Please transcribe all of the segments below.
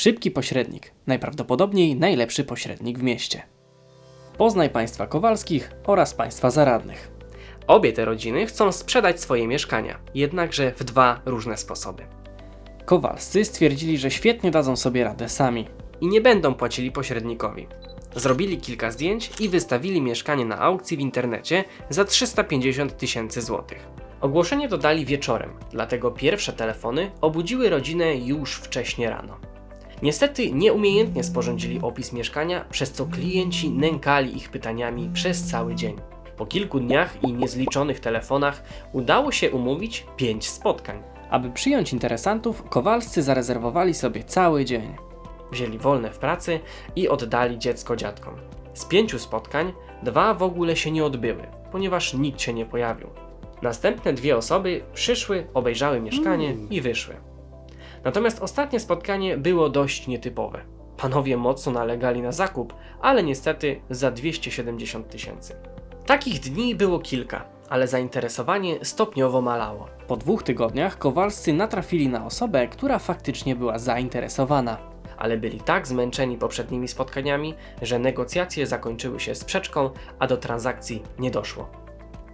Szybki pośrednik, najprawdopodobniej najlepszy pośrednik w mieście. Poznaj państwa Kowalskich oraz państwa zaradnych. Obie te rodziny chcą sprzedać swoje mieszkania, jednakże w dwa różne sposoby. Kowalscy stwierdzili, że świetnie dadzą sobie radę sami. I nie będą płacili pośrednikowi. Zrobili kilka zdjęć i wystawili mieszkanie na aukcji w internecie za 350 tysięcy złotych. Ogłoszenie dodali wieczorem, dlatego pierwsze telefony obudziły rodzinę już wcześnie rano. Niestety nieumiejętnie sporządzili opis mieszkania, przez co klienci nękali ich pytaniami przez cały dzień. Po kilku dniach i niezliczonych telefonach udało się umówić 5 spotkań. Aby przyjąć interesantów, Kowalscy zarezerwowali sobie cały dzień. Wzięli wolne w pracy i oddali dziecko dziadkom. Z pięciu spotkań dwa w ogóle się nie odbyły, ponieważ nikt się nie pojawił. Następne dwie osoby przyszły, obejrzały mieszkanie i wyszły. Natomiast ostatnie spotkanie było dość nietypowe. Panowie mocno nalegali na zakup, ale niestety za 270 tysięcy. Takich dni było kilka, ale zainteresowanie stopniowo malało. Po dwóch tygodniach Kowalscy natrafili na osobę, która faktycznie była zainteresowana. ale byli tak zmęczeni poprzednimi spotkaniami, że negocjacje zakończyły się sprzeczką, a do transakcji nie doszło.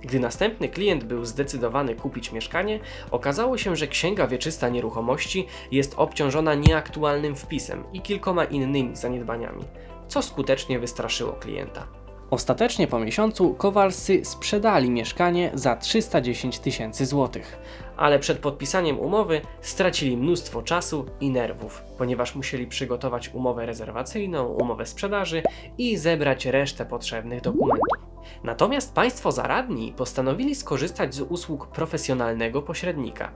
Gdy następny klient był zdecydowany kupić mieszkanie, okazało się, że księga wieczysta nieruchomości jest obciążona nieaktualnym wpisem i kilkoma innymi zaniedbaniami, co skutecznie wystraszyło klienta. Ostatecznie po miesiącu Kowalscy sprzedali mieszkanie za 310 tysięcy złotych. ale przed podpisaniem umowy stracili mnóstwo czasu i nerwów, ponieważ musieli przygotować umowę rezerwacyjną, umowę sprzedaży i zebrać resztę potrzebnych dokumentów. Natomiast państwo zaradni postanowili skorzystać z usług profesjonalnego pośrednika.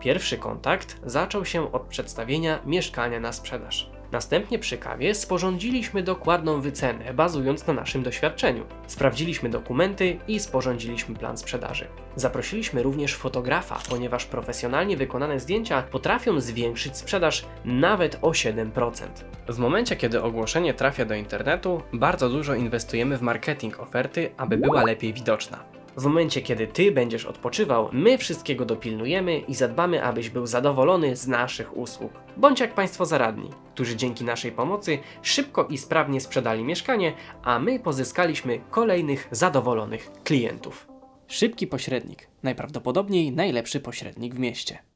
Pierwszy kontakt zaczął się od przedstawienia mieszkania na sprzedaż. Następnie przy kawie sporządziliśmy dokładną wycenę, bazując na naszym doświadczeniu. Sprawdziliśmy dokumenty i sporządziliśmy plan sprzedaży. Zaprosiliśmy również fotografa, ponieważ profesjonalnie wykonane zdjęcia potrafią zwiększyć sprzedaż nawet o 7%. W momencie, kiedy ogłoszenie trafia do internetu, bardzo dużo inwestujemy w marketing oferty, aby była lepiej widoczna. W momencie, kiedy ty będziesz odpoczywał, my wszystkiego dopilnujemy i zadbamy, abyś był zadowolony z naszych usług. Bądź jak Państwo zaradni, którzy dzięki naszej pomocy szybko i sprawnie sprzedali mieszkanie, a my pozyskaliśmy kolejnych zadowolonych klientów. Szybki pośrednik, najprawdopodobniej najlepszy pośrednik w mieście.